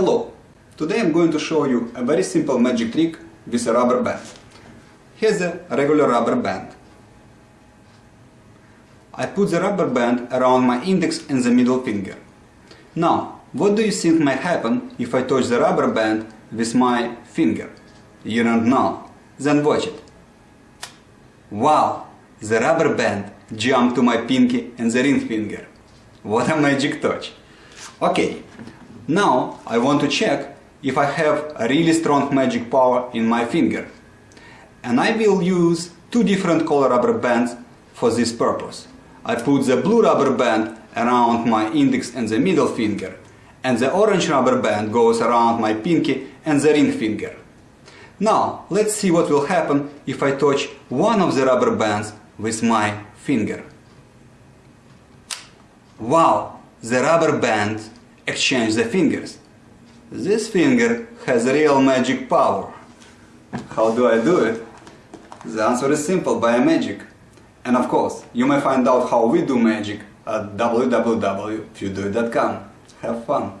Hello! Today I'm going to show you a very simple magic trick with a rubber band. Here's a regular rubber band. I put the rubber band around my index and the middle finger. Now, what do you think might happen if I touch the rubber band with my finger? You don't know? Then watch it. Wow! The rubber band jumped to my pinky and the ring finger. What a magic touch! Okay, now I want to check if I have a really strong magic power in my finger. And I will use two different color rubber bands for this purpose. I put the blue rubber band around my index and the middle finger and the orange rubber band goes around my pinky and the ring finger. Now let's see what will happen if I touch one of the rubber bands with my finger. Wow, the rubber band exchange the fingers. This finger has real magic power. How do I do it? The answer is simple, by magic. And of course, you may find out how we do magic at www.pewdoit.com. Have fun!